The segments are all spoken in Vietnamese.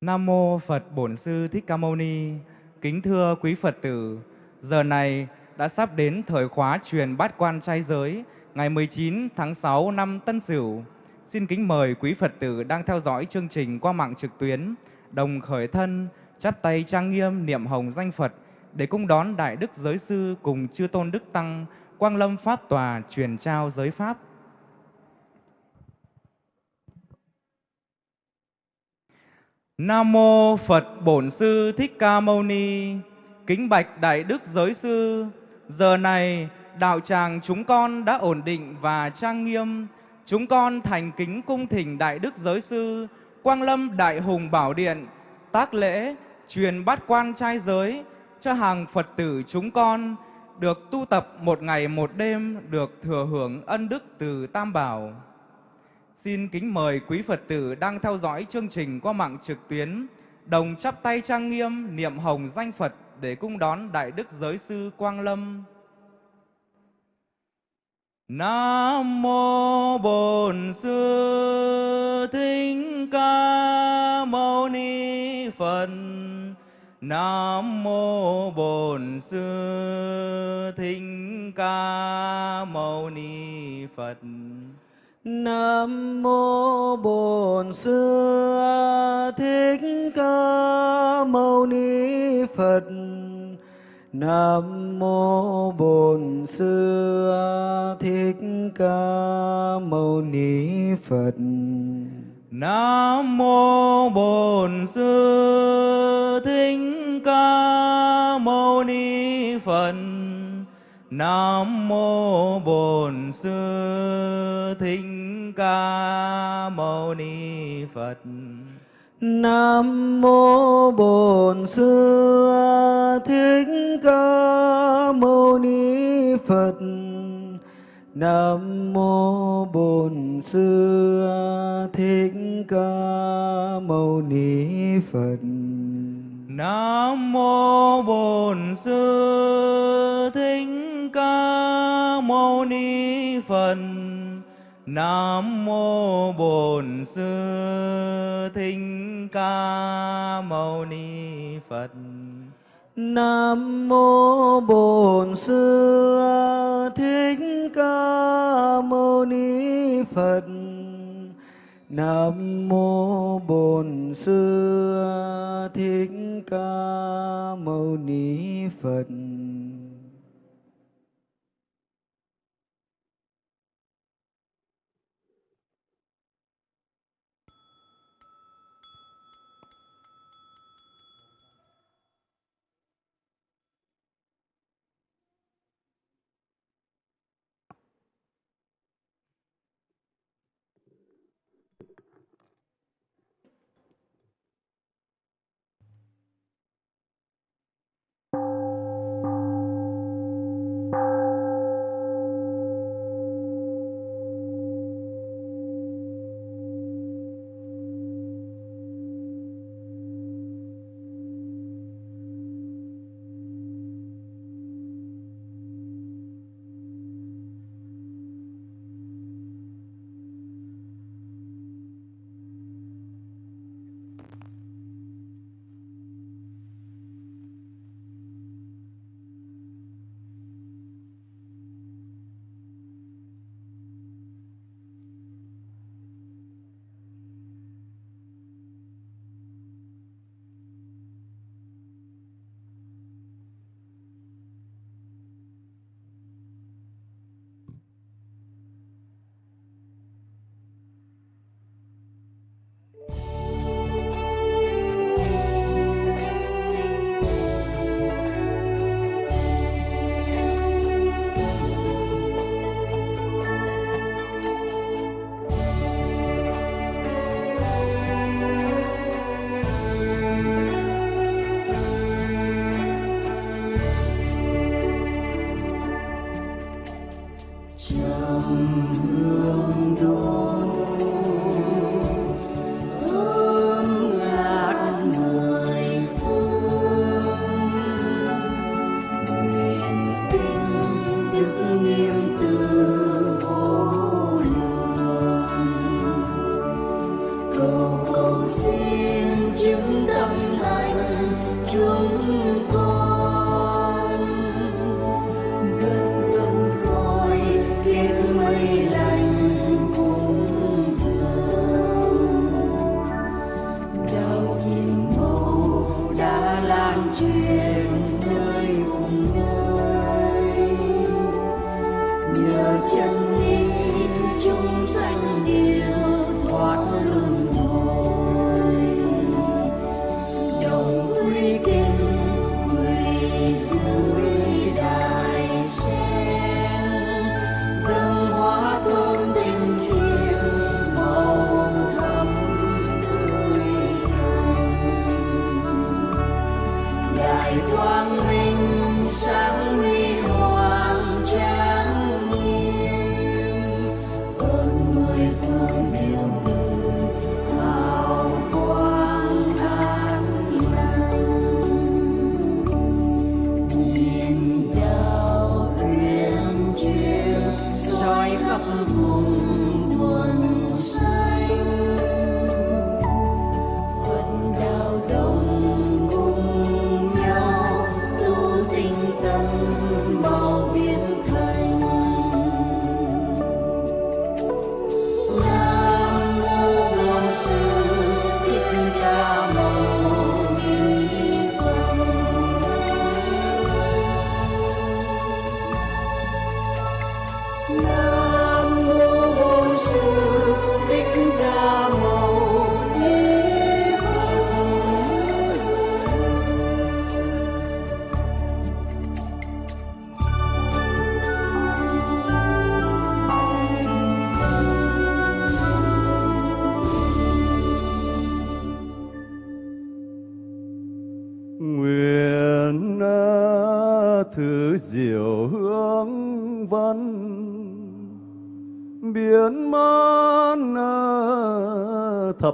Nam mô Phật Bổn Sư Thích Ca Mâu Ni. Kính thưa quý Phật tử, giờ này đã sắp đến thời khóa truyền bát quan trai giới ngày 19 tháng 6 năm Tân Sửu. Xin kính mời quý Phật tử đang theo dõi chương trình qua mạng trực tuyến đồng khởi thân, chắp tay trang nghiêm niệm hồng danh Phật để cung đón Đại Đức Giới Sư cùng Chư Tôn Đức Tăng Quang Lâm Pháp Tòa truyền trao giới Pháp. Nam mô Phật Bổn Sư Thích Ca Mâu Ni. Kính bạch Đại Đức Giới Sư, giờ này đạo tràng chúng con đã ổn định và trang nghiêm. Chúng con thành kính cung thỉnh Đại Đức Giới Sư, Quang Lâm Đại Hùng Bảo Điện, tác lễ, truyền bát quan trai giới cho hàng Phật tử chúng con được tu tập một ngày một đêm, được thừa hưởng ân đức từ Tam Bảo. Xin kính mời quý Phật tử đang theo dõi chương trình qua mạng trực tuyến, đồng chắp tay trang nghiêm niệm hồng danh Phật để cung đón Đại Đức Giới Sư Quang Lâm. Nam mô Bổn Sư Thích Ca Mâu Ni Phật. Nam mô Bổn Sư Thích Ca Mâu Ni Phật. Nam mô Bổn Sư Thích Ca Mâu Ni Phật. Nam mô Bổn Sư Thích Ca Mâu Ni Phật. Nam mô Bổn Sư Thích Ca Mâu Ni Phật. Nam mô Bổn Sư Thích Ca Mâu Ni Phật. Nam mô Bổn Sư Thích Ca Mâu Ni Phật. Nam mô Bổn Sư Thích Ca Mâu Ni Phật. Nam mô Bổn Sư Thích Ca Mâu Ni Phật. Nam mô Bổn Sư Thích Ca Mâu Ni Phật. Nam mô Bổn Sư Thích Ca Mâu Ni Phật. Nam mô Bổn Sư Thích Ca Mâu Ni Phật.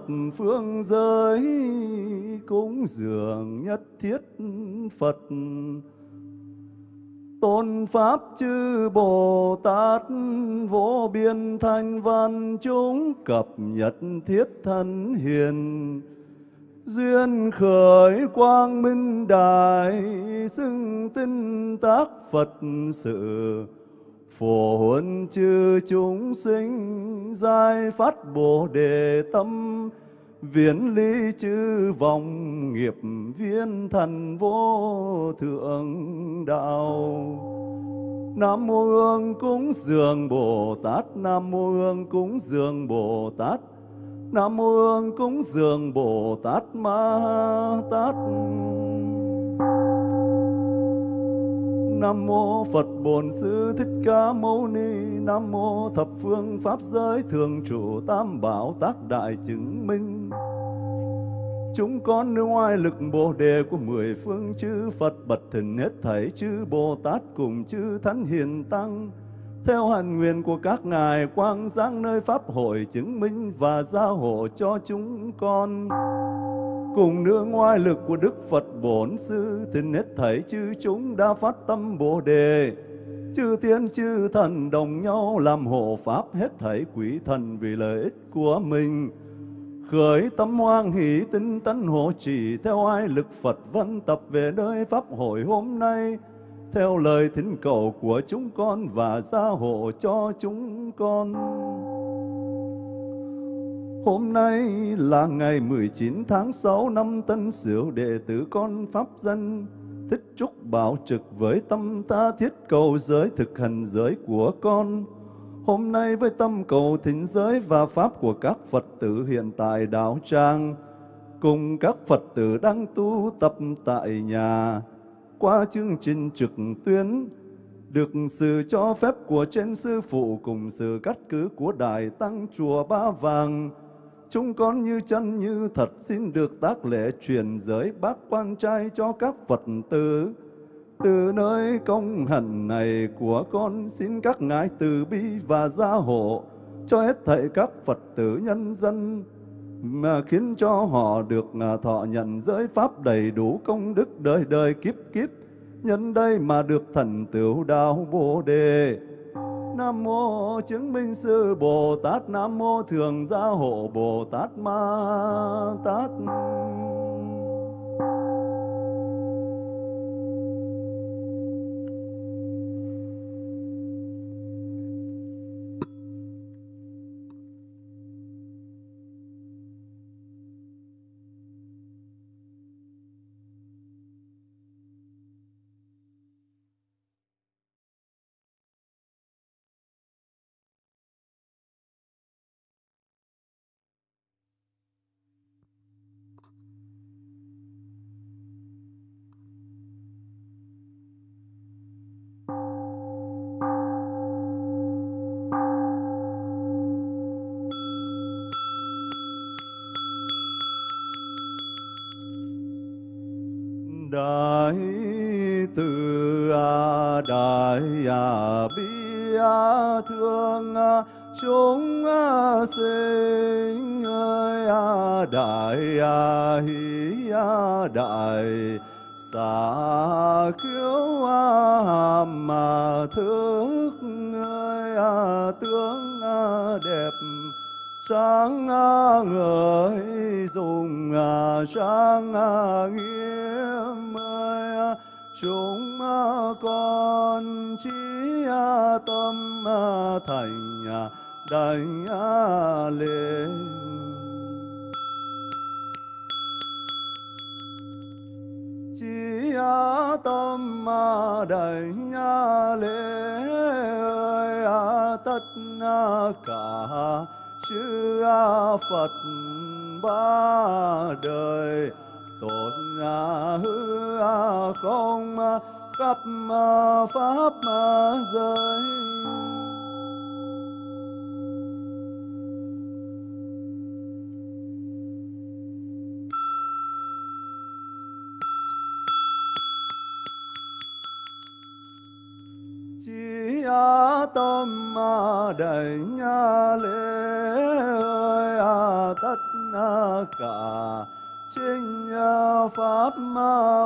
thập phương giới cúng dường nhất thiết Phật. Tôn Pháp chư Bồ Tát vô biên thanh văn chúng cập nhật thiết thân hiền. Duyên khởi quang minh đại xưng tinh tác Phật sự phổ huấn chư chúng sinh, giai phát bồ đề tâm, viễn ly chư vọng nghiệp viên thần vô thượng đạo. Nam mô Hương cúng dường Bồ Tát, Nam mô Hương cúng dường Bồ Tát, Nam mô Hương cúng dường Bồ Tát Ma Tát. Nam mô Phật Bổn Sư Thích Ca Mâu Ni. Nam mô Thập Phương Pháp Giới Thường Trụ Tam Bảo Tác Đại Chứng Minh. Chúng con nương oai lực Bồ Đề của mười phương chư Phật bật thình hết thảy chư Bồ Tát cùng chư Thánh Hiền Tăng. Theo hạnh nguyện của các ngài, quang giáng nơi pháp hội chứng minh và gia hộ cho chúng con cùng nương ngoại lực của Đức Phật Bổn Sư tình hết thảy chư chúng đã phát tâm Bồ đề. Chư thiên, chư thần đồng nhau làm hộ pháp hết thảy quỷ thần vì lợi ích của mình. Khởi tâm hoan hỷ tinh tấn hộ trì theo ai lực Phật văn tập về nơi pháp hội hôm nay. Theo lời thỉnh cầu của chúng con và gia hộ cho chúng con. Hôm nay là ngày 19 tháng 6 năm Tân Sửu đệ tử con Pháp dân Thích Trúc Bảo trực với tâm tha thiết cầu giới thực hành giới của con. Hôm nay với tâm cầu thỉnh giới và Pháp của các Phật tử hiện tại đạo trang cùng các Phật tử đang tu tập tại nhà, qua chương trình trực tuyến, được sự cho phép của trên sư phụ cùng sự cắt cứ của Đại Tăng Chùa Ba Vàng, chúng con như chân như thật xin được tác lễ truyền giới bác quan trai cho các Phật tử. Từ nơi công hạnh này của con xin các ngài từ bi và gia hộ cho hết thảy các Phật tử nhân dân, mà khiến cho họ được à, thọ nhận giới pháp đầy đủ công đức đời đời kiếp kiếp, nhân đây mà được thành tựu đạo bồ đề nam mô chứng minh sư bồ tát, nam mô thường gia hộ bồ tát ma tát. Thương à, chúng à, sinh ơi đại hi hỷ đại xả khiếu hàm mà thức ơi tướng đẹp, sáng người dùng sáng nghiêm ơi chúng con chi tâm à, thành đảnh lên chi tâm à, đảnh à, lễ ơi tất cả chư Phật, ba đời. Tổ hư không khắp pháp giới chi tâm đảnh lễ ơi tất cả kinh à, pháp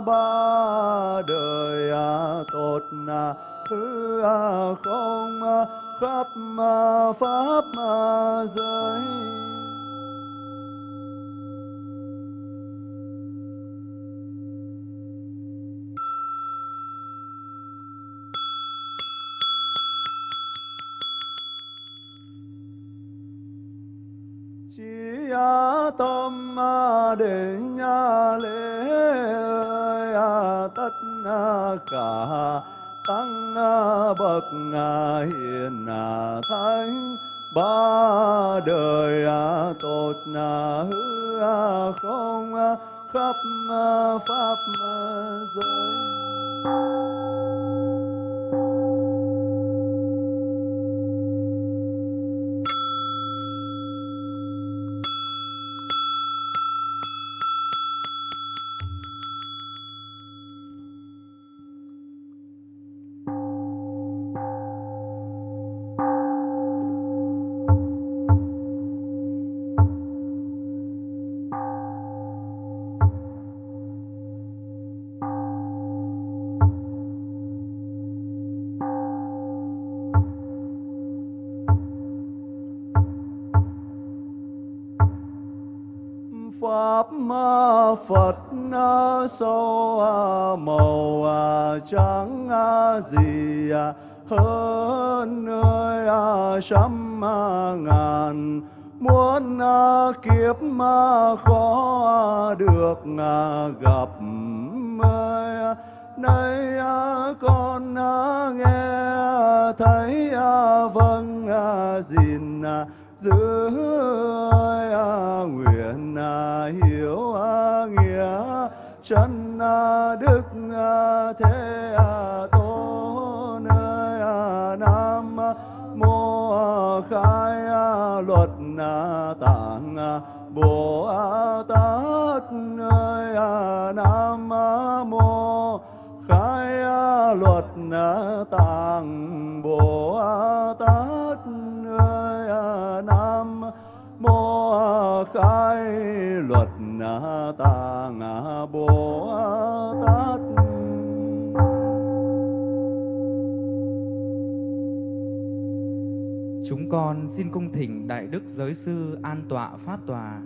ba đời à, tốt à, hư không khắp pháp giới chi tâm nhà lễ à, tất à, cả tăng à, bậc hiền thánh, ba đời tốt hư không khắp pháp giới. Pháp phật sâu màu trắng gì hơn nơi trăm ngàn muôn kiếp mà khó được gặp nay con nghe thấy vâng gìn giữ nguyện hiểu nghĩa, chân đức thế tôn nam mô khai luật tạng bồ tát nam mô khai luật tạng bồ tát mô khai ta ngã bồ tát Chúng con xin cung thỉnh Đại Đức Giới Sư an tọa phát tòa.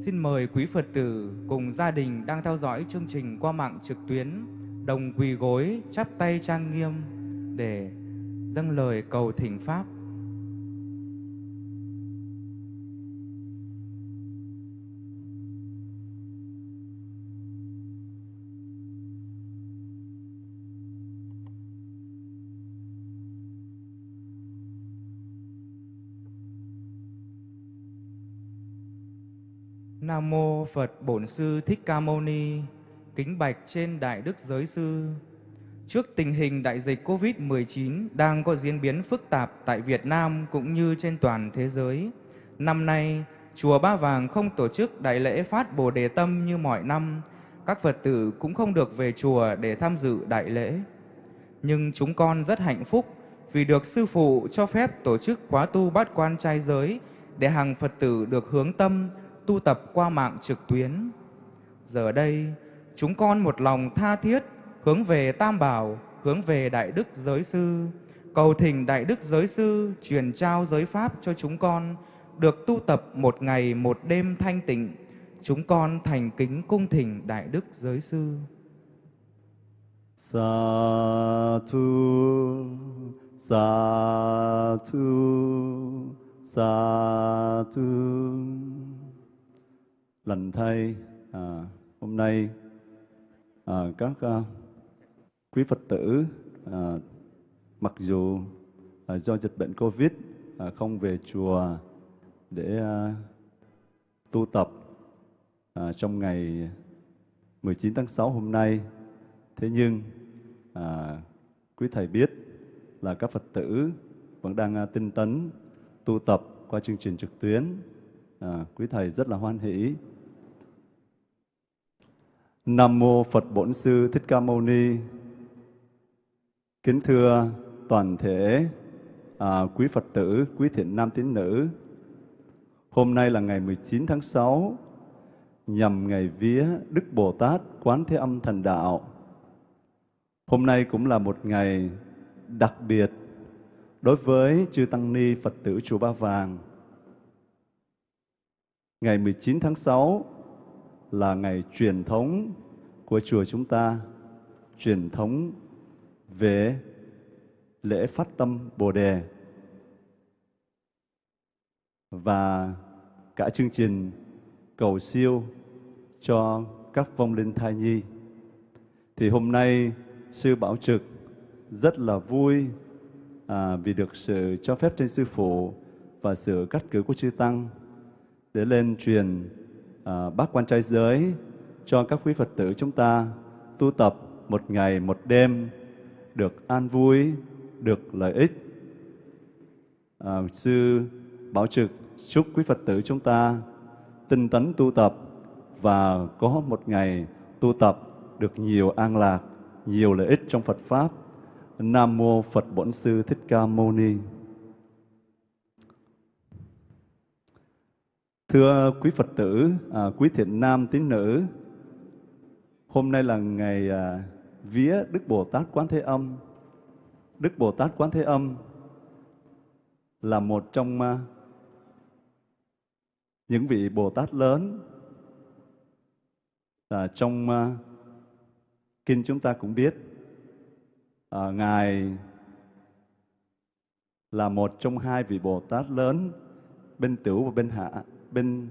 Xin mời quý Phật tử cùng gia đình đang theo dõi chương trình qua mạng trực tuyến, đồng quỳ gối, chắp tay trang nghiêm để dâng lời cầu thỉnh Pháp. Nam mô Phật Bổn Sư Thích Ca Mâu Ni. Kính bạch trên Đại Đức Giới Sư. Trước tình hình đại dịch COVID-19 đang có diễn biến phức tạp tại Việt Nam cũng như trên toàn thế giới, năm nay chùa Ba Vàng không tổ chức đại lễ phát Bồ Đề Tâm như mọi năm. các Phật tử cũng không được về chùa để tham dự đại lễ. Nhưng chúng con rất hạnh phúc vì được Sư Phụ cho phép tổ chức khóa tu bát quan trai giới để hàng Phật tử được hướng tâm tu tập qua mạng trực tuyến. Giờ đây, chúng con một lòng tha thiết hướng về Tam Bảo, hướng về Đại Đức Giới Sư, cầu thỉnh Đại Đức Giới Sư truyền trao giới Pháp cho chúng con, được tu tập một ngày một đêm thanh tịnh. Chúng con thành kính cung thỉnh Đại Đức Giới Sư. Sa thu, sa thu, sa thu. Lành thay, à, hôm nay à, các à, quý Phật tử à, mặc dù à, do dịch bệnh Covid à, không về chùa để à, tu tập à, trong ngày 19 tháng 6 hôm nay. Thế nhưng à, quý thầy biết là các Phật tử vẫn đang à, tinh tấn tu tập qua chương trình trực tuyến. À, quý thầy rất là hoan hỷ. Nam mô Phật Bổn Sư Thích Ca Mâu Ni. Kính thưa toàn thể à, quý Phật tử, quý thiện nam tín nữ. Hôm nay là ngày 19 tháng 6 nhằm ngày vía Đức Bồ Tát Quán Thế Âm Thần Đạo. Hôm nay cũng là một ngày đặc biệt đối với chư Tăng Ni Phật tử Chùa Ba Vàng. Ngày 19 tháng 6 là ngày truyền thống của chùa chúng ta, truyền thống về lễ phát tâm Bồ Đề. Và cả chương trình cầu siêu cho các vong linh thai nhi. Thì hôm nay sư Bảo Trực rất là vui à, vì được sự cho phép trên sư phụ và sự cắt cử của chư tăng để lên truyền à, quan trai giới cho các quý Phật tử chúng ta tu tập một ngày một đêm được an vui, được lợi ích. À, sư Bảo Trực chúc quý Phật tử chúng ta tinh tấn tu tập và có một ngày tu tập được nhiều an lạc, nhiều lợi ích trong Phật Pháp. Nam Mô Phật Bổn Sư Thích Ca Mâu Ni. Thưa quý Phật tử, à, quý thiện nam tín nữ, hôm nay là ngày à, vía Đức Bồ Tát Quán Thế Âm. Đức Bồ Tát Quán Thế Âm là một trong à, những vị Bồ Tát lớn à, trong à, kinh chúng ta cũng biết à, ngài là một trong hai vị Bồ Tát lớn bên tiểu và bên hạ bên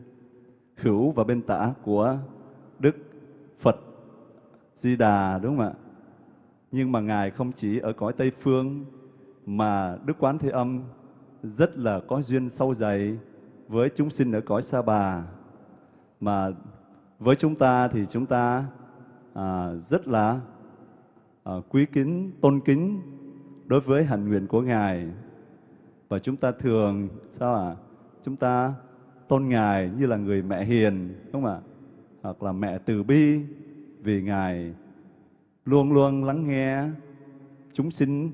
hữu và bên tả của Đức Phật Di Đà đúng không ạ? Nhưng mà ngài không chỉ ở cõi Tây phương mà Đức Quán Thế Âm rất là có duyên sâu dày với chúng sinh ở cõi Sa Bà mà với chúng ta thì chúng ta à, rất là à, quý kính, tôn kính đối với hạnh nguyện của Ngài. Và chúng ta thường, sao ạ? À? Chúng ta tôn Ngài như là người mẹ hiền, đúng không ạ? Hoặc là mẹ từ bi, vì Ngài luôn luôn lắng nghe chúng sinh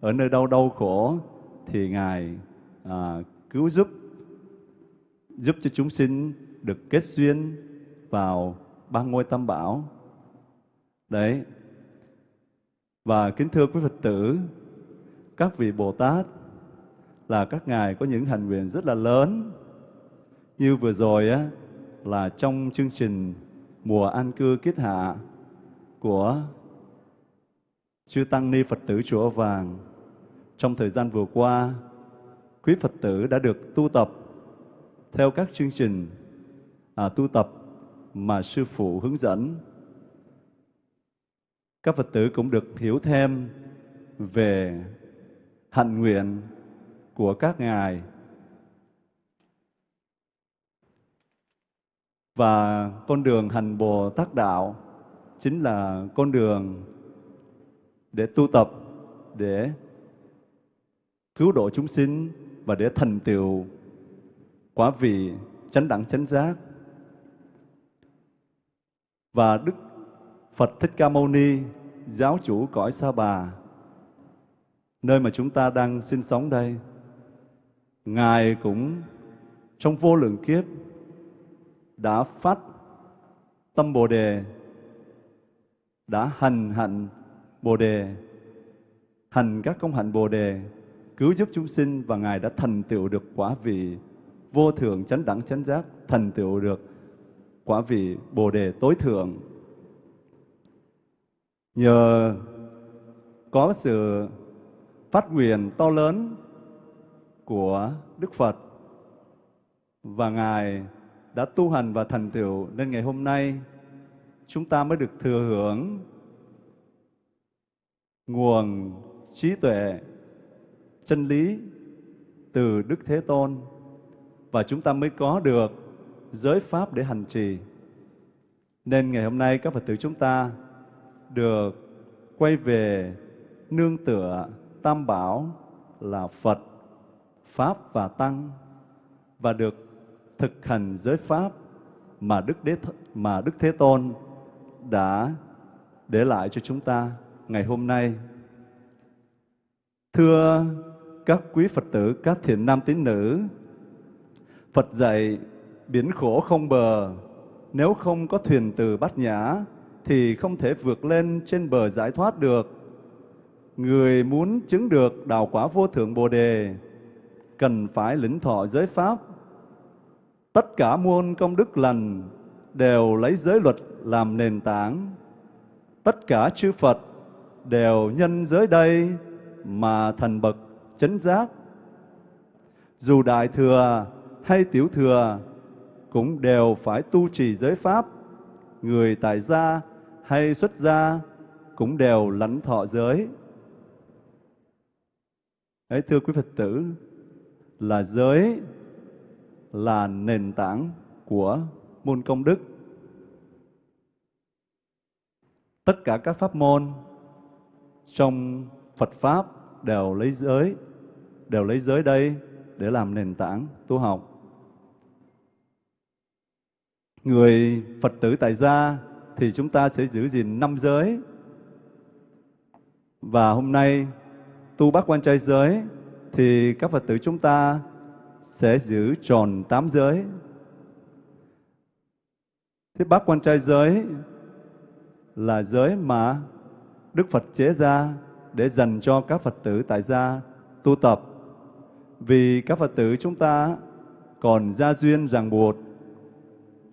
ở nơi đâu đau khổ, thì Ngài à, cứu giúp, giúp cho chúng sinh được kết duyên vào ba ngôi tam bảo. Đấy. Và kính thưa quý Phật tử, các vị Bồ Tát là các ngài có những hành nguyện rất là lớn. Như vừa rồi á là trong chương trình mùa an cư kiết hạ của chư tăng ni Phật tử chùa Vàng trong thời gian vừa qua, quý Phật tử đã được tu tập theo các chương trình à, tu tập mà sư phụ hướng dẫn. Các Phật tử cũng được hiểu thêm về hạnh nguyện của các ngài và con đường hành Bồ Tát đạo chính là con đường để tu tập để cứu độ chúng sinh và để thành tựu quả vị chánh đẳng chánh giác và Đức Phật Thích Ca Mâu Ni, giáo chủ cõi Sa Bà, nơi mà chúng ta đang sinh sống đây. Ngài cũng trong vô lượng kiếp đã phát tâm Bồ đề, đã hành hạnh Bồ đề, hành các công hạnh Bồ đề, cứu giúp chúng sinh và Ngài đã thành tựu được quả vị vô thượng chánh đẳng chánh giác, thành tựu được quả vị Bồ đề tối thượng. Nhờ có sự phát nguyện to lớn của Đức Phật và Ngài đã tu hành và thành tựu nên ngày hôm nay chúng ta mới được thừa hưởng nguồn trí tuệ chân lý từ Đức Thế Tôn và chúng ta mới có được giới pháp để hành trì. Nên ngày hôm nay các Phật tử chúng ta được quay về nương tựa tam bảo là Phật, Pháp và Tăng và được thực hành giới pháp mà Đức Đế mà Đức Thế Tôn đã để lại cho chúng ta ngày hôm nay. Thưa các quý Phật tử, các thiện nam tín nữ, Phật dạy biển khổ không bờ, nếu không có thuyền từ bát nhã thì không thể vượt lên trên bờ giải thoát được. Người muốn chứng được đạo quả vô thượng Bồ đề cần phải lĩnh thọ giới pháp. Tất cả muôn công đức lành đều lấy giới luật làm nền tảng. Tất cả chư Phật đều nhân giới đây mà thành bậc chấn giác. Dù đại thừa hay tiểu thừa cũng đều phải tu trì giới pháp. Người tại gia hay xuất gia cũng đều lãnh thọ giới. Ấy thưa quý Phật tử, là giới là nền tảng của môn công đức. Tất cả các pháp môn trong Phật Pháp đều lấy giới, đều lấy giới đây để làm nền tảng tu học. Người Phật tử tại gia thì chúng ta sẽ giữ gìn năm giới. Và hôm nay tu bát quan trai giới thì các Phật tử chúng ta sẽ giữ tròn tám giới. Thế bát quan trai giới là giới mà Đức Phật chế ra để dành cho các Phật tử tại gia tu tập. Vì các Phật tử chúng ta còn gia duyên ràng buộc.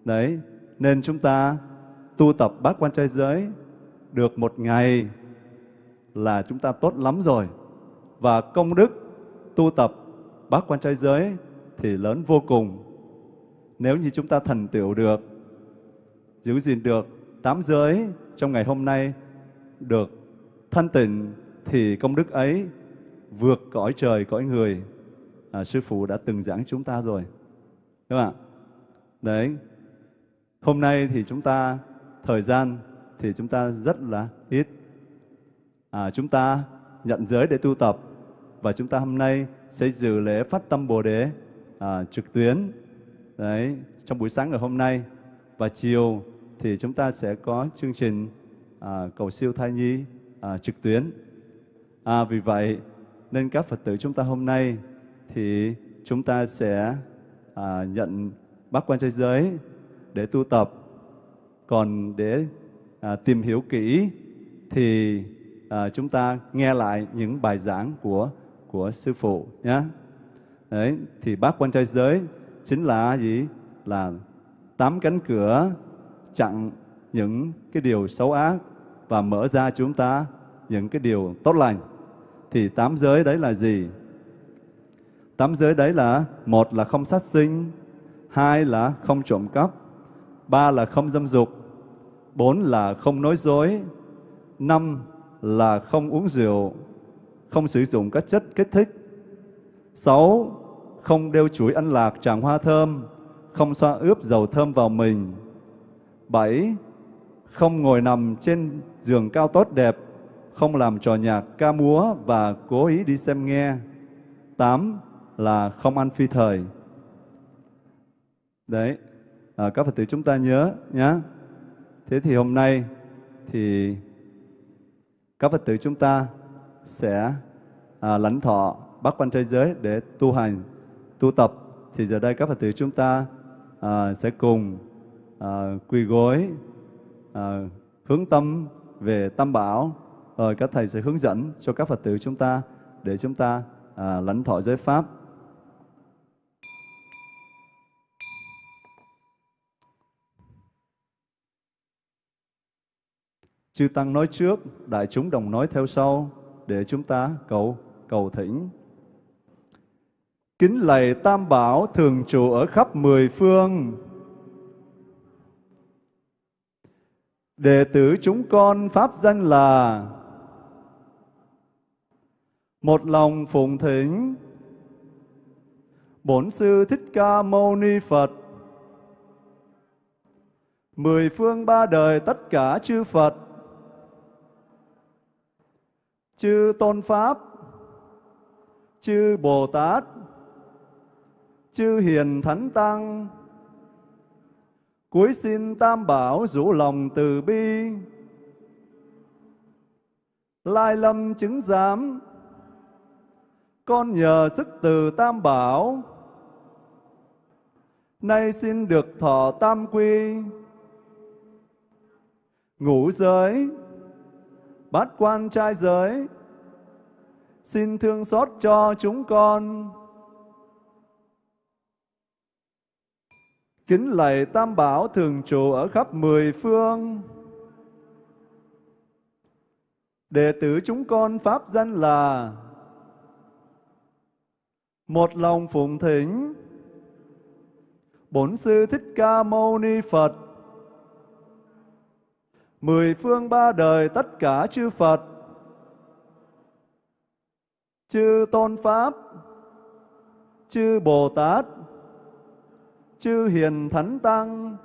Đấy, nên chúng ta tu tập bát quan trai giới được một ngày là chúng ta tốt lắm rồi. Và công đức tu tập bát quan trai giới thì lớn vô cùng. Nếu như chúng ta thành tựu được, giữ gìn được tám giới trong ngày hôm nay được thanh tịnh thì công đức ấy vượt cõi trời cõi người. À, sư phụ đã từng giảng chúng ta rồi. Đúng không ạ? Đấy. Hôm nay thì chúng ta thời gian thì chúng ta rất là ít. À, chúng ta nhận giới để tu tập và chúng ta hôm nay sẽ dự lễ phát tâm Bồ đề à, trực tuyến đấy trong buổi sáng ngày hôm nay và chiều thì chúng ta sẽ có chương trình à, cầu siêu thai nhi à, trực tuyến. À, vì vậy nên các Phật tử chúng ta hôm nay thì chúng ta sẽ à, nhận bác quan trai giới để tu tập. Còn để à, tìm hiểu kỹ thì à, chúng ta nghe lại những bài giảng của của sư phụ nhé. Đấy, thì bác quan trai giới chính là gì? Là tám cánh cửa chặn những cái điều xấu ác và mở ra chúng ta những cái điều tốt lành. Thì tám giới đấy là gì? Tám giới đấy là một là không sát sinh, hai là không trộm cắp, ba là không dâm dục, bốn là không nói dối, năm là không uống rượu, không sử dụng các chất kích thích. sáu không đeo chuỗi ăn lạc tràng hoa thơm, không xoa ướp dầu thơm vào mình. bảy Không ngồi nằm trên giường cao tốt đẹp, không làm trò nhạc ca múa và cố ý đi xem nghe. tám Là không ăn phi thời. Đấy, à, các Phật tử chúng ta nhớ nhé. Thế thì hôm nay thì các Phật tử chúng ta sẽ à, lãnh thọ bát quan trai giới để tu hành, tu tập. Thì giờ đây các Phật tử chúng ta à, sẽ cùng à, quỳ gối, à, hướng tâm về Tam Bảo. Rồi các thầy sẽ hướng dẫn cho các Phật tử chúng ta để chúng ta à, lãnh thọ giới Pháp. Chư Tăng nói trước, đại chúng đồng nói theo sau, để chúng ta cầu cầu thỉnh. Kính lạy Tam Bảo thường trụ ở khắp mười phương. Đệ tử chúng con pháp danh là một lòng phụng thỉnh. Bổn sư Thích Ca Mâu Ni Phật. Mười phương ba đời tất cả chư Phật. Chư tôn pháp. Chư bồ tát chư hiền thánh tăng. Cuối xin tam bảo rủ lòng từ bi. Lai lâm chứng giám. Con nhờ sức từ tam bảo. Nay xin được thọ tam quy. Ngũ giới. Bát quan trai giới, xin thương xót cho chúng con. Kính lạy Tam Bảo thường trụ ở khắp mười phương. Đệ tử chúng con pháp danh là một lòng phụng thỉnh. Bổn sư Thích Ca Mâu Ni Phật. Mười phương ba đời tất cả chư Phật, chư Tôn Pháp, chư Bồ Tát, chư Hiền Thánh Tăng,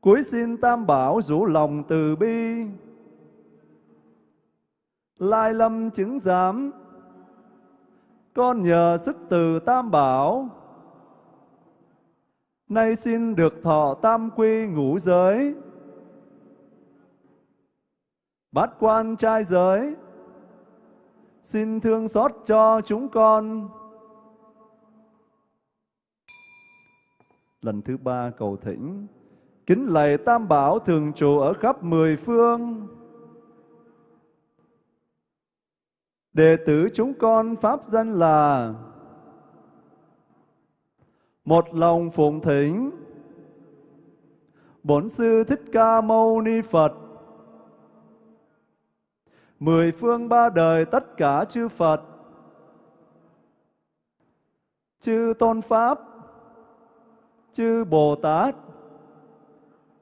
cuối xin Tam Bảo rủ lòng từ bi, lai lâm chứng giám, con nhờ sức từ Tam Bảo, nay xin được thọ tam quy ngũ giới, bát quan trai giới, xin thương xót cho chúng con. Lần thứ ba cầu thỉnh, kính lạy Tam Bảo thường trụ ở khắp mười phương. Đệ tử chúng con pháp danh là một lòng phụng thỉnh. Bổn sư Thích Ca Mâu Ni Phật. Mười phương ba đời tất cả chư Phật, chư Tôn Pháp, chư Bồ Tát,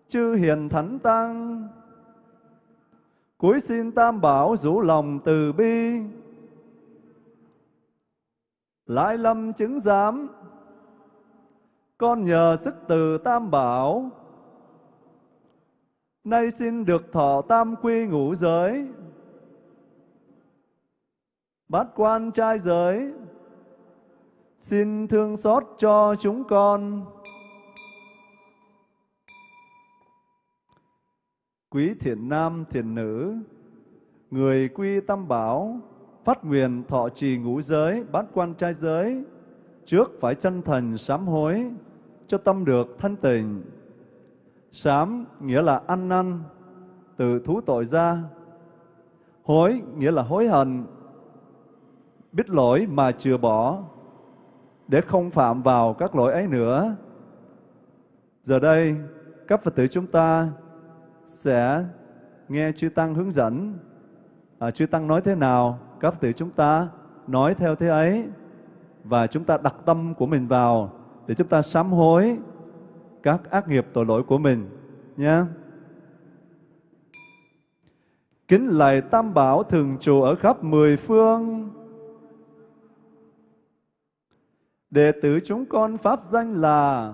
chư Hiền Thánh Tăng, cuối xin Tam Bảo rủ lòng từ bi, lại lâm chứng giám, con nhờ sức từ Tam Bảo, nay xin được thọ tam quy ngũ giới, bát quan trai giới, xin thương xót cho chúng con. Quý thiện nam thiện nữ, người quy tam bảo, phát nguyện thọ trì ngũ giới, bát quan trai giới, trước phải chân thành sám hối, cho tâm được thanh tịnh. Sám nghĩa là ăn năn, từ thú tội ra. Hối nghĩa là hối hận, biết lỗi mà chừa bỏ, để không phạm vào các lỗi ấy nữa. Giờ đây, các Phật tử chúng ta sẽ nghe chư Tăng hướng dẫn. À, chư Tăng nói thế nào, các Phật tử chúng ta nói theo thế ấy. Và chúng ta đặt tâm của mình vào để chúng ta sám hối các ác nghiệp tội lỗi của mình. Nhé. Kính lạy Tam Bảo thường trụ ở khắp mười phương, Đệ tử chúng con pháp danh là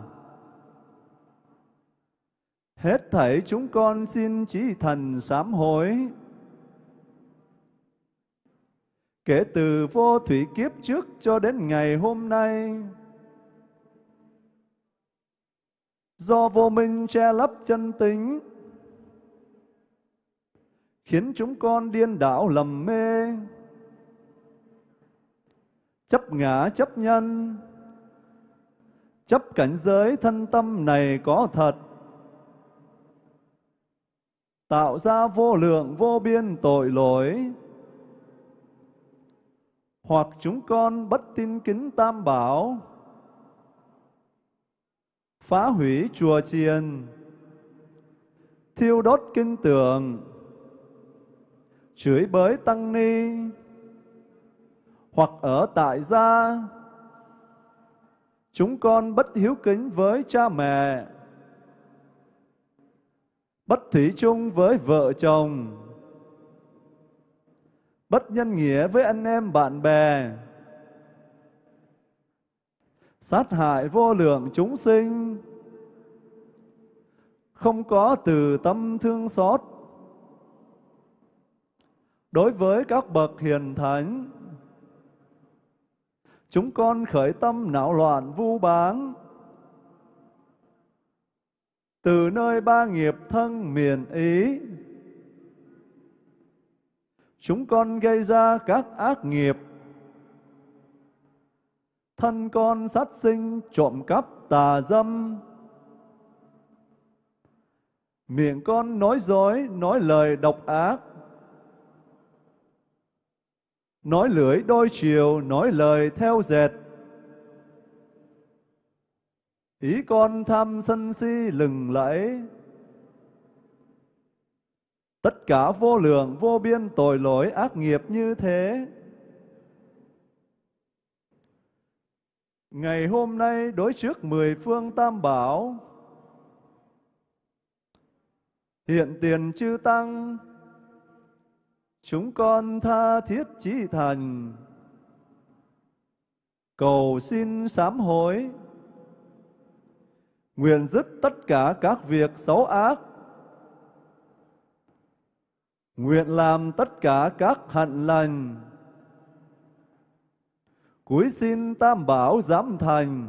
Hết thảy chúng con xin chí thần sám hối. Kể từ vô thủy kiếp trước cho đến ngày hôm nay, do vô minh che lấp chân tính, khiến chúng con điên đảo lầm mê. Chấp ngã chấp nhân, chấp cảnh giới thân tâm này có thật, tạo ra vô lượng vô biên tội lỗi, hoặc chúng con bất tin kính tam bảo, phá hủy chùa chiền, thiêu đốt kinh tượng, chửi bới tăng ni, hoặc ở tại gia, chúng con bất hiếu kính với cha mẹ, bất thủy chung với vợ chồng, bất nhân nghĩa với anh em bạn bè, sát hại vô lượng chúng sinh, không có từ tâm thương xót. Đối với các bậc hiền thánh chúng con khởi tâm não loạn vu báng từ nơi ba nghiệp thân miền ý, chúng con gây ra các ác nghiệp. Thân con sát sinh trộm cắp tà dâm. Miệng con nói dối, nói lời độc ác. Nói lưỡi đôi chiều, nói lời theo dệt ý con tham sân si lừng lẫy. Tất cả vô lượng, vô biên tội lỗi ác nghiệp như thế. Ngày hôm nay đối trước mười phương tam bảo. Hiện tiền chư tăng. Chúng con tha thiết chí thành. Cầu xin sám hối nguyện dứt tất cả các việc xấu ác. Nguyện làm tất cả các hạnh lành. Cúi xin tam bảo giám thành.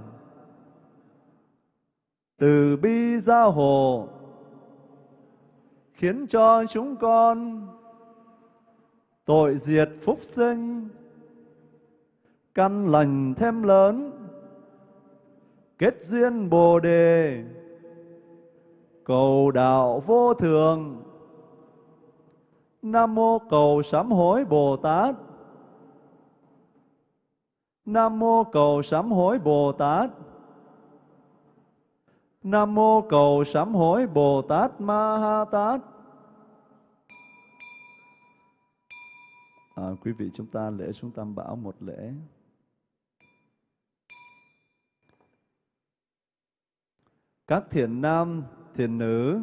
Từ bi gia hộ, khiến cho chúng con tội diệt phúc sinh, căn lành thêm lớn kết duyên bồ đề. Cầu đạo vô thường. Nam mô cầu sám hối bồ tát. Nam mô cầu sám hối bồ tát. Nam mô cầu sám hối bồ tát ma ha tát. À, quý vị chúng ta lễ xuống Tam Bảo một lễ. Các thiện nam, thiện nữ,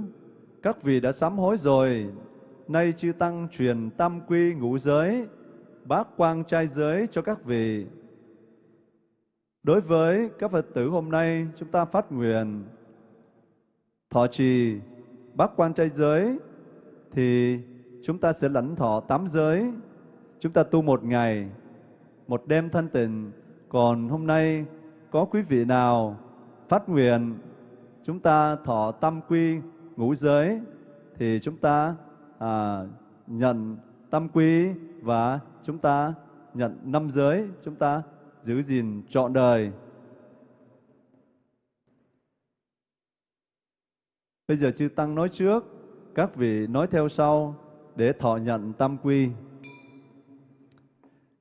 các vị đã sám hối rồi, nay chư Tăng truyền tam quy ngũ giới, bát quang trai giới cho các vị. Đối với các Phật tử hôm nay, chúng ta phát nguyện thọ trì bát quan trai giới thì chúng ta sẽ lãnh thọ tám giới Chúng ta tu một ngày, một đêm thanh tịnh. Còn hôm nay có quý vị nào phát nguyện chúng ta thọ tâm quy ngũ giới thì chúng ta à, nhận tâm quy và chúng ta nhận năm giới, chúng ta giữ gìn trọn đời. Bây giờ chư Tăng nói trước, các vị nói theo sau để thọ nhận tam quy.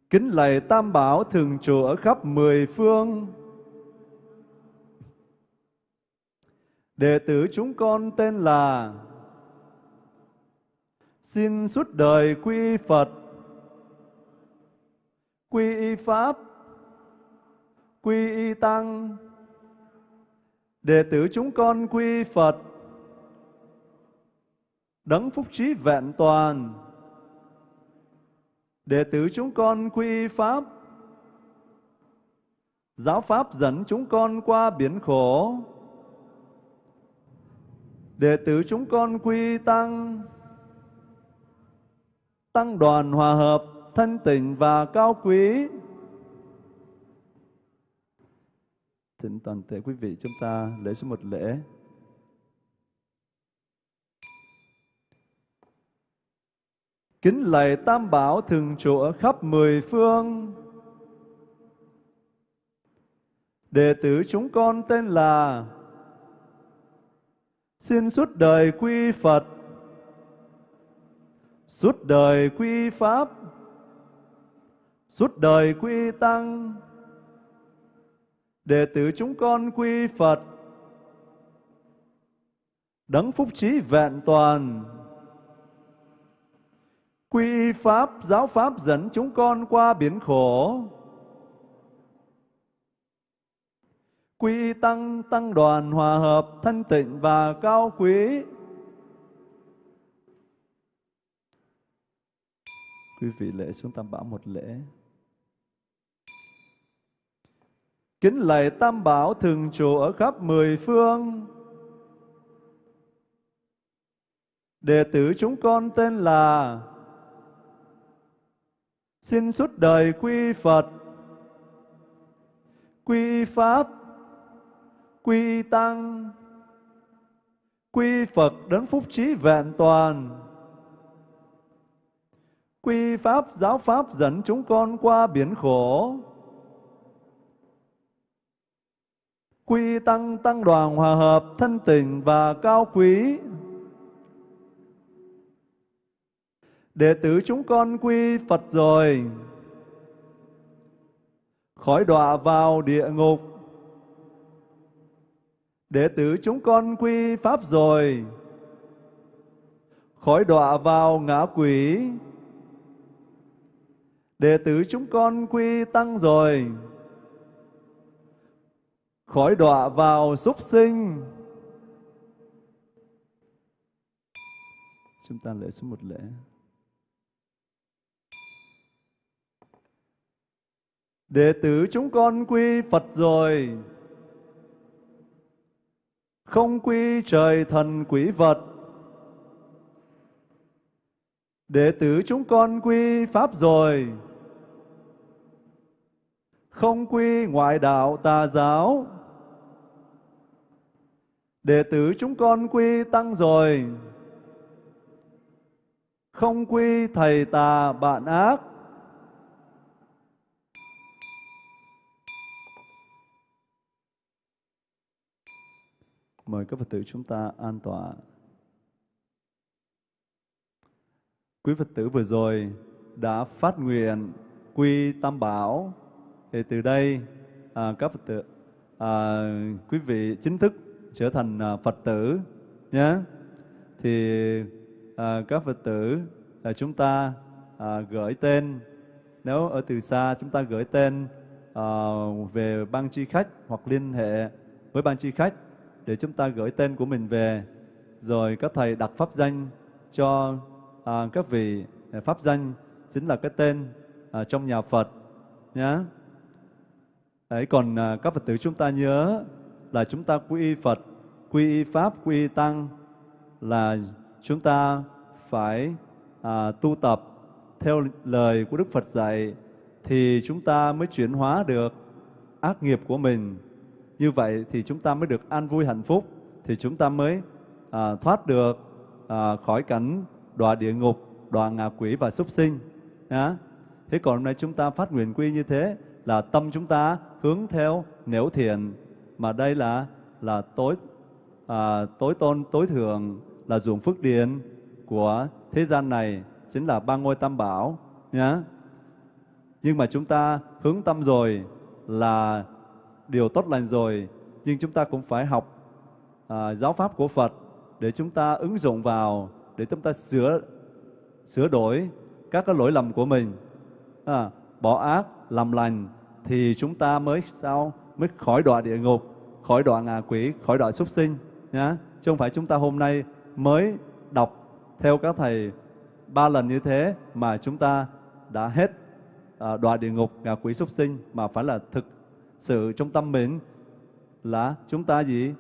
Kính lạy Tam Bảo thường trụ ở khắp mười phương. Đệ tử chúng con tên là Xin suốt đời quy Phật, quy y Pháp, quy y Tăng. Đệ tử chúng con quy Phật, đấng phúc trí vẹn toàn, Đệ tử chúng con quy Pháp, giáo Pháp dẫn chúng con qua biển khổ. Đệ tử chúng con quy Tăng, Tăng đoàn hòa hợp, thân tình và cao quý. Thỉnh toàn thể quý vị chúng ta lễ số một lễ. Kính lạy Tam Bảo thường trụ ở khắp mười phương. Đệ tử chúng con tên là Xin suốt đời quy Phật, suốt đời quy Pháp, suốt đời quy Tăng. Đệ tử chúng con quy Phật, đấng phúc trí vẹn toàn, quy Pháp, giáo Pháp dẫn chúng con qua biển khổ, quy tăng tăng đoàn hòa hợp, thanh tịnh và cao quý. Quý vị lễ xuống tam bảo một lễ. Kính lạy tam bảo thường trụ ở khắp mười phương. Đệ tử chúng con tên là xin suốt đời quy phật. Quy pháp quy tăng. Quy phật đấng phúc trí vẹn toàn. Quy pháp, giáo pháp dẫn chúng con qua biển khổ. Quy tăng tăng đoàn hòa hợp thân tình và cao quý. Đệ tử chúng con quy phật rồi. Khỏi đọa vào địa ngục. Đệ tử chúng con quy Pháp rồi, khỏi đọa vào ngã quỷ. Đệ tử chúng con quy Tăng rồi, khỏi đọa vào súc sinh. Chúng ta lễ số một lễ. Đệ tử chúng con quy Phật rồi, không quy trời thần quỷ vật. Đệ tử chúng con quy Pháp rồi, không quy ngoại đạo tà giáo. Đệ tử chúng con quy Tăng rồi, không quy thầy tà bạn ác. Mời các Phật tử chúng ta an tọa. Quý Phật tử vừa rồi đã phát nguyện quy tam bảo. Thì từ đây à, các Phật tử, à, quý vị chính thức trở thành à, Phật tử nhé. Thì à, các Phật tử à, chúng ta à, gửi tên nếu ở từ xa chúng ta gửi tên à, về ban tri khách hoặc liên hệ với ban tri khách để chúng ta gửi tên của mình về rồi các thầy đặt pháp danh cho à, các vị à, pháp danh chính là cái tên à, trong nhà Phật nhé. Đấy, còn à, các Phật tử chúng ta nhớ là chúng ta quy y Phật, quy y Pháp, quy y Tăng là chúng ta phải à, tu tập theo lời của Đức Phật dạy thì chúng ta mới chuyển hóa được ác nghiệp của mình như vậy thì chúng ta mới được an vui hạnh phúc, thì chúng ta mới à, thoát được à, khỏi cảnh đọa địa ngục, đọa ngạ quỷ và súc sinh. Nhá. Thế còn hôm nay chúng ta phát nguyện quy như thế là tâm chúng ta hướng theo nẻo thiện, mà đây là là tối à, tối tôn tối thượng là ruộng phước điền của thế gian này chính là ba ngôi tam bảo nhá. Nhưng mà chúng ta hướng tâm rồi là điều tốt lành rồi, nhưng chúng ta cũng phải học à, giáo pháp của Phật để chúng ta ứng dụng vào, để chúng ta sửa sửa đổi các cái lỗi lầm của mình, à, bỏ ác, làm lành thì chúng ta mới sao mới khỏi đọa địa ngục, khỏi đọa ngạ quỷ, khỏi đọa súc sinh nhá. Chứ không phải chúng ta hôm nay mới đọc theo các thầy ba lần như thế mà chúng ta đã hết à, đọa địa ngục, ngạ quỷ súc sinh mà phải là thực sự trong tâm mình là chúng ta gì?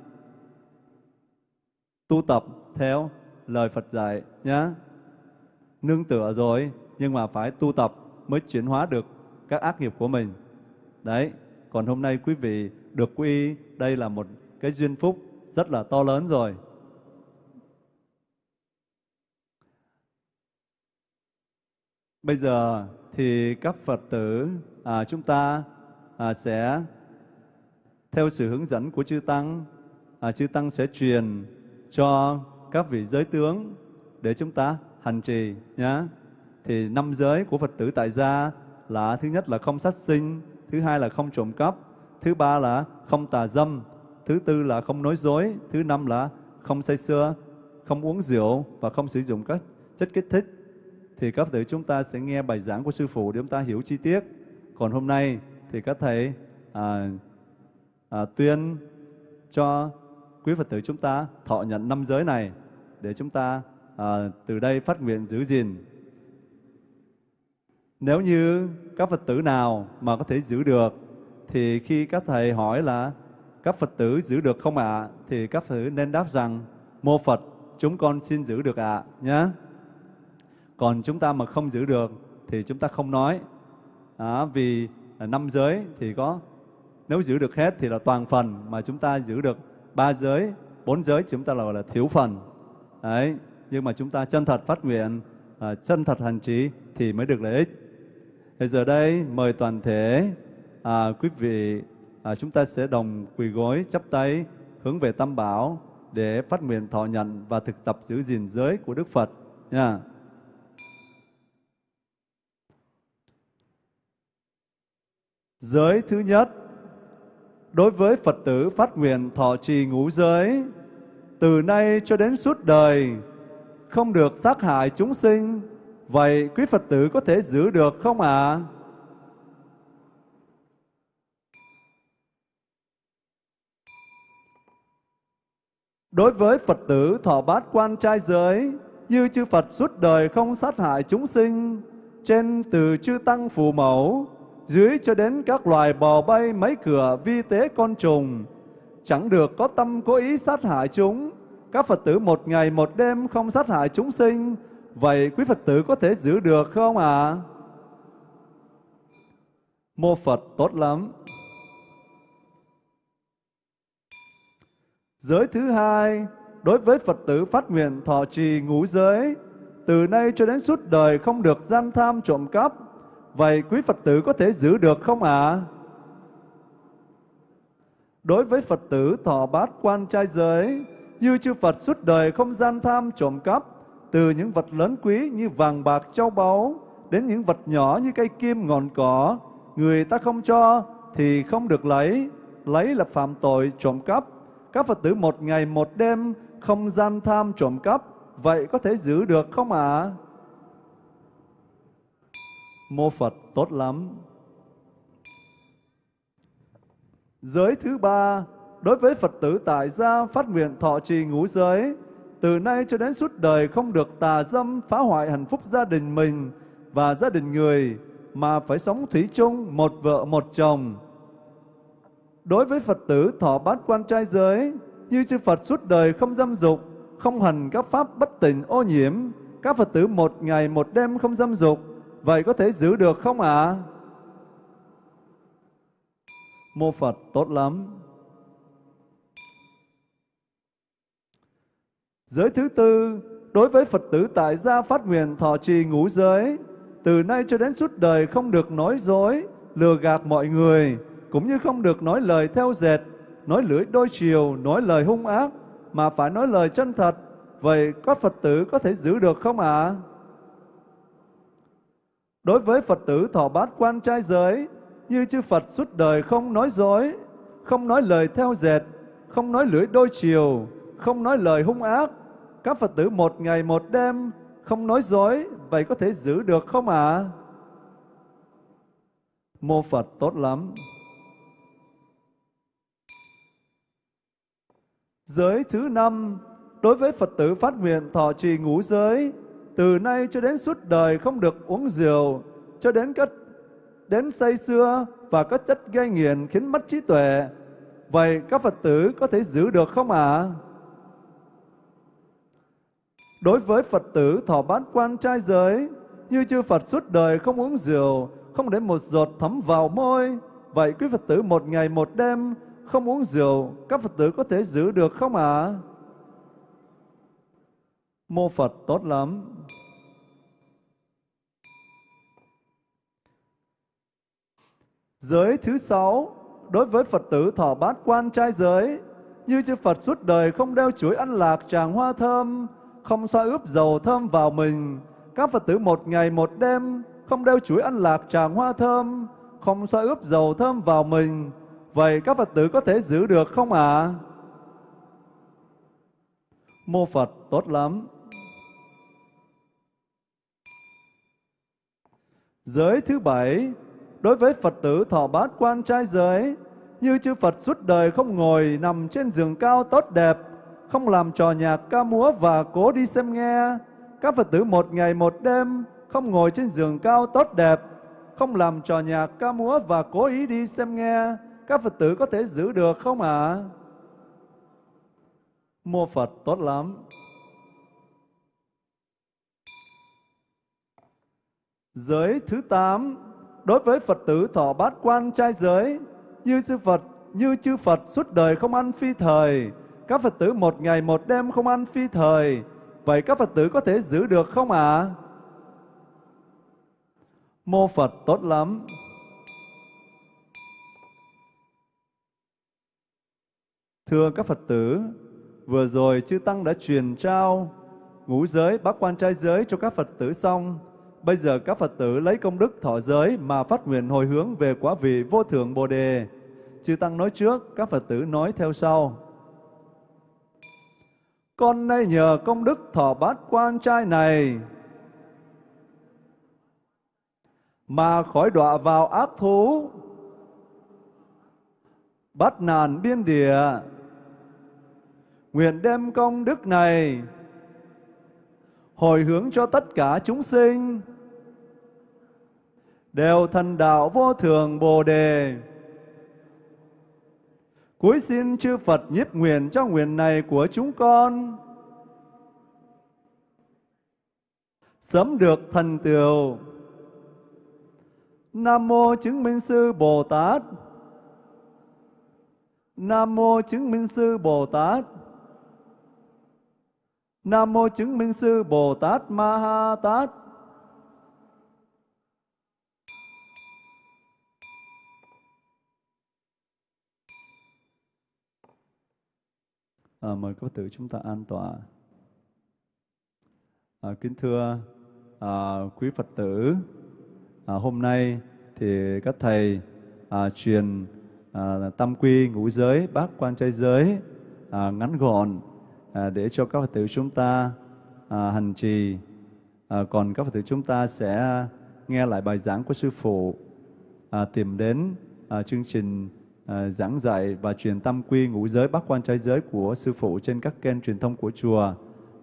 Tu tập theo lời Phật dạy nhá. Nương tựa rồi nhưng mà phải tu tập mới chuyển hóa được các ác nghiệp của mình. Đấy, còn hôm nay quý vị được quy đây là một cái duyên phúc rất là to lớn rồi. Bây giờ thì các Phật tử à, chúng ta à, sẽ theo sự hướng dẫn của chư tăng, à, chư tăng sẽ truyền cho các vị giới tướng để chúng ta hành trì nhé. Thì năm giới của Phật tử tại gia là thứ nhất là không sát sinh, thứ hai là không trộm cắp, thứ ba là không tà dâm, thứ tư là không nói dối, thứ năm là không say sưa, không uống rượu và không sử dụng các chất kích thích. Thì các tử chúng ta sẽ nghe bài giảng của Sư Phụ để chúng ta hiểu chi tiết. Còn hôm nay thì các thầy à, à, tuyên cho quý Phật tử chúng ta thọ nhận năm giới này để chúng ta à, từ đây phát nguyện giữ gìn. Nếu như các Phật tử nào mà có thể giữ được thì khi các thầy hỏi là các Phật tử giữ được không ạ? Thì các Phật tử nên đáp rằng mô Phật chúng con xin giữ được ạ nhé. Còn chúng ta mà không giữ được thì chúng ta không nói. À, vì À, năm giới thì có nếu giữ được hết thì là toàn phần mà chúng ta giữ được ba giới, bốn giới chúng ta gọi là thiếu phần. Đấy, nhưng mà chúng ta chân thật phát nguyện, à, chân thật hành trì thì mới được lợi ích. Bây giờ đây mời toàn thể à, quý vị à, chúng ta sẽ đồng quỳ gối chắp tay hướng về Tam Bảo để phát nguyện thọ nhận và thực tập giữ gìn giới của Đức Phật nha. Giới thứ nhất, đối với Phật tử phát nguyện thọ trì ngũ giới, từ nay cho đến suốt đời, không được sát hại chúng sinh, vậy quý Phật tử có thể giữ được không ạ? À? Đối với Phật tử thọ bát quan trai giới, như chư Phật suốt đời không sát hại chúng sinh, trên từ chư tăng phù mẫu, dưới cho đến các loài bò bay mấy cửa vi tế con trùng, chẳng được có tâm cố ý sát hại chúng. Các Phật tử một ngày một đêm không sát hại chúng sinh, vậy quý Phật tử có thể giữ được không ạ? À? Mô Phật tốt lắm. Giới thứ hai, đối với Phật tử phát nguyện thọ trì ngũ giới, từ nay cho đến suốt đời không được gian tham trộm cắp. Vậy quý Phật tử có thể giữ được không ạ? À? Đối với Phật tử thọ bát quan trai giới, như chư Phật suốt đời không gian tham trộm cắp, từ những vật lớn quý như vàng bạc châu báu, đến những vật nhỏ như cây kim ngọn cỏ, người ta không cho thì không được lấy, lấy là phạm tội trộm cắp các Phật tử một ngày một đêm không gian tham trộm cắp, vậy có thể giữ được không ạ? À? Mô Phật tốt lắm. Giới thứ ba, đối với Phật tử tại gia phát nguyện thọ trì ngũ giới, từ nay cho đến suốt đời không được tà dâm phá hoại hạnh phúc gia đình mình và gia đình người, mà phải sống thủy chung một vợ một chồng, Đối với Phật tử thọ bát quan trai giới, như chư Phật suốt đời không dâm dục, không hành các pháp bất tịnh ô nhiễm, các Phật tử một ngày một đêm không dâm dục, vậy có thể giữ được không ạ? À? Mô Phật tốt lắm. Giới thứ tư, đối với Phật tử tại gia phát nguyện thọ trì ngũ giới, từ nay cho đến suốt đời không được nói dối, lừa gạt mọi người, cũng như không được nói lời theo dệt, nói lưỡi đôi chiều, nói lời hung ác, mà phải nói lời chân thật. Vậy các Phật tử có thể giữ được không ạ? À? Đối với Phật tử thọ bát quan trai giới, như chư Phật suốt đời không nói dối, không nói lời theo dệt, không nói lưỡi đôi chiều, không nói lời hung ác, các Phật tử một ngày một đêm không nói dối, vậy có thể giữ được không ạ? À? Mô Phật tốt lắm. Giới thứ năm, đối với Phật tử phát nguyện thọ trì ngũ giới, từ nay cho đến suốt đời không được uống rượu, cho đến các đến say xưa và các chất gây nghiện khiến mất trí tuệ. Vậy các Phật tử có thể giữ được không ạ? À? Đối với Phật tử thọ bát quan trai giới, như chư Phật suốt đời không uống rượu, không để một giọt thấm vào môi, vậy quý Phật tử một ngày một đêm không uống rượu, các Phật tử có thể giữ được không ạ? À? mô Phật tốt lắm. Giới thứ sáu, đối với Phật tử thọ bát quan trai giới, như chư Phật suốt đời không đeo chuỗi ăn lạc tràng hoa thơm, không xoa ướp dầu thơm vào mình. Các Phật tử một ngày một đêm không đeo chuỗi ăn lạc tràng hoa thơm, không xoa ướp dầu thơm vào mình. Vậy các Phật tử có thể giữ được không ạ? À? Mô Phật tốt lắm. Giới thứ bảy, đối với Phật tử thọ bát quan trai giới, như chư Phật suốt đời không ngồi nằm trên giường cao tốt đẹp, không làm trò nhạc ca múa và cố đi xem nghe. Các Phật tử một ngày một đêm không ngồi trên giường cao tốt đẹp, không làm trò nhạc ca múa và cố ý đi xem nghe. Các Phật tử có thể giữ được không ạ? À? Mô Phật tốt lắm. Giới thứ tám đối với Phật tử thọ bát quan trai giới, như sư Phật, như chư Phật suốt đời không ăn phi thời, các Phật tử một ngày một đêm không ăn phi thời, vậy các Phật tử có thể giữ được không ạ? À? Mô Phật tốt lắm. Thưa các Phật tử, vừa rồi chư Tăng đã truyền trao ngũ giới, bác quan trai giới cho các Phật tử xong. Bây giờ các Phật tử lấy công đức thọ giới mà phát nguyện hồi hướng về quả vị vô thượng Bồ Đề. Chư Tăng nói trước, các Phật tử nói theo sau. Con nay nhờ công đức thọ bát quan trai này mà khỏi đọa vào ác thú, bắt nàn biên địa, nguyện đem công đức này hồi hướng cho tất cả chúng sinh đều thần đạo vô thường Bồ đề. Cuối xin chư Phật nhiếp nguyện cho nguyện này của chúng con. Sớm được thần tựu. Nam mô chứng minh sư Bồ Tát. Nam mô chứng minh sư Bồ Tát. Nam mô chứng minh sư Bồ Tát Ma Ha Tát. À, mời các tử chúng ta an tọa. À, kính thưa à, quý Phật tử, à, hôm nay thì các thầy à, truyền à, tam quy ngũ giới, bát quan trai giới à, ngắn gọn à, để cho các Phật tử chúng ta à, hành trì. À, còn các Phật tử chúng ta sẽ nghe lại bài giảng của Sư Phụ, à, tìm đến à, chương trình à, giảng dạy và truyền tâm quy ngũ giới bát quan trai giới của Sư Phụ trên các kênh truyền thông của chùa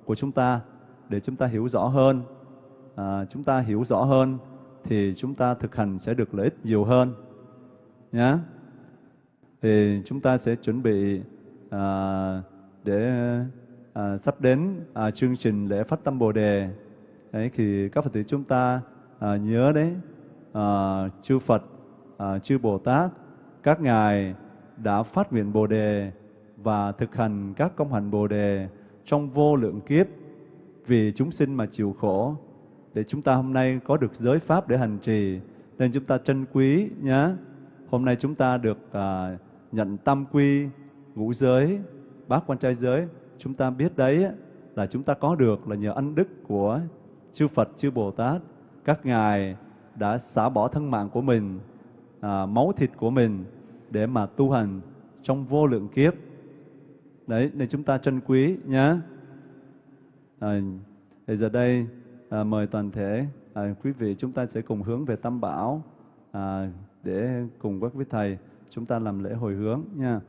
của chúng ta để chúng ta hiểu rõ hơn. À, chúng ta hiểu rõ hơn thì chúng ta thực hành sẽ được lợi ích nhiều hơn. Nhá. Thì chúng ta sẽ chuẩn bị à, để à, sắp đến à, chương trình lễ phát tâm Bồ đề. Đấy thì các Phật tử chúng ta à, nhớ đấy, à, chư Phật, à, chư Bồ Tát, các ngài đã phát nguyện Bồ đề và thực hành các công hạnh Bồ đề trong vô lượng kiếp vì chúng sinh mà chịu khổ. Để chúng ta hôm nay có được giới pháp để hành trì nên chúng ta trân quý nhé. Hôm nay chúng ta được à, nhận tam quy ngũ giới bát quan trai giới. Chúng ta biết đấy là chúng ta có được là nhờ ân đức của chư Phật chư Bồ Tát. Các ngài đã xả bỏ thân mạng của mình à, máu thịt của mình để mà tu hành trong vô lượng kiếp đấy nên chúng ta trân quý nhé à, thì giờ đây à, mời toàn thể à, quý vị chúng ta sẽ cùng hướng về Tam Bảo à, để cùng các với thầy chúng ta làm lễ hồi hướng nha.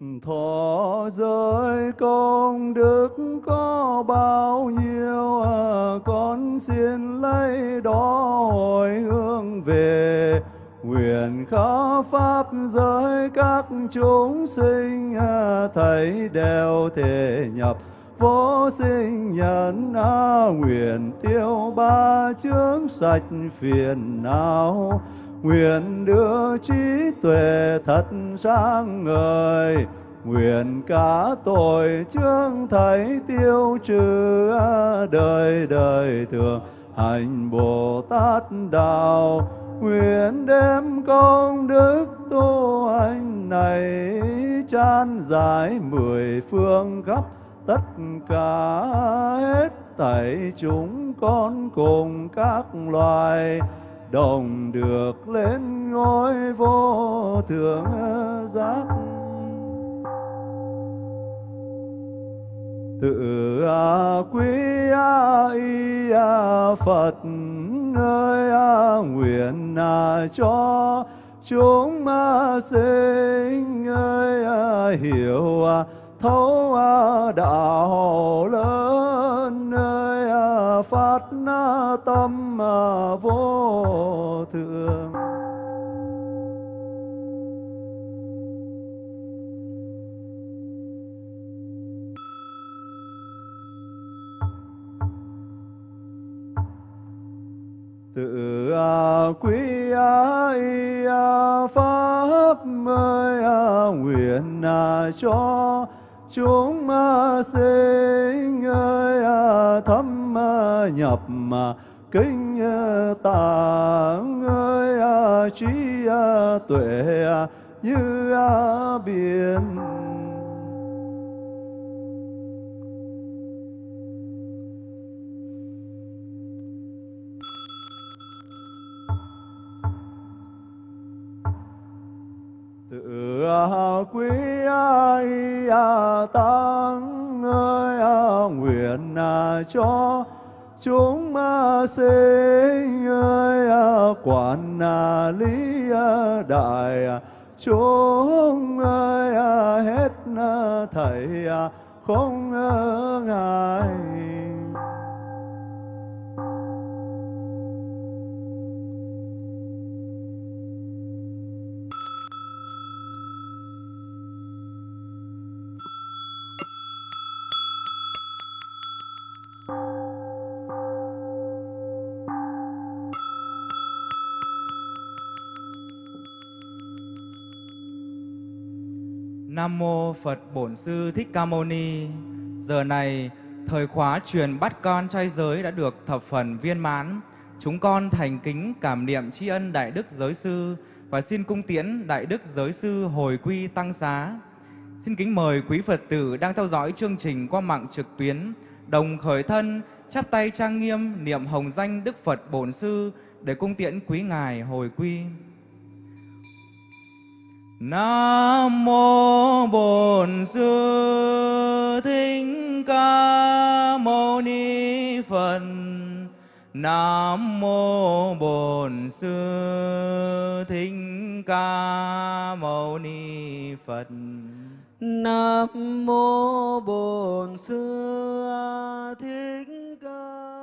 Thọ giới công đức có bao nhiêu à, con xin lấy đó hồi hướng về. Nguyện khó pháp giới các chúng sinh à, thấy đều thể nhập. Vô sinh nhân a nguyện tiêu ba chướng sạch phiền não nguyện đưa trí tuệ thật sáng ngời. Nguyện cả tội chương thấy tiêu trừ đời đời thường. Hành bồ tát đạo, nguyện đem công đức tu hành này chan giải mười phương khắp tất cả hết thảy chúng con cùng các loài đồng được lên ngôi vô thượng giác. Tự a quý a y a phật ơi a nguyện a cho chúng a sinh ơi a hiểu a thấu, a, đạo lớn nơi, a, phát na tâm, a, vô thượng. Tự a, quý, a, y pháp mới a, nguyện, a, cho chúng ma sinh ơi à, thâm nhập mà kinh tạng ơi à, trí à, tuệ như biển quý ai à, tăng ơi à, nguyện à, cho chúng sinh ơi quản lý đại chúng ơi hết thầy không ngại Nam mô Phật Bổn Sư Thích Ca Mâu Ni. Giờ này, thời khóa truyền bắt con trai giới đã được thập phần viên mãn. Chúng con thành kính cảm niệm tri ân Đại Đức Giới Sư và xin cung tiễn Đại Đức Giới Sư hồi quy tăng xá. Xin kính mời quý Phật tử đang theo dõi chương trình qua mạng trực tuyến, đồng khởi thân, chắp tay trang nghiêm niệm hồng danh Đức Phật Bổn Sư để cung tiễn quý Ngài hồi quy. Nam mô Bổn Sư Thích Ca Mâu Ni Phật. Nam mô Bổn Sư Thích Ca Mâu Ni Phật. Nam mô Bổn Sư Thích ca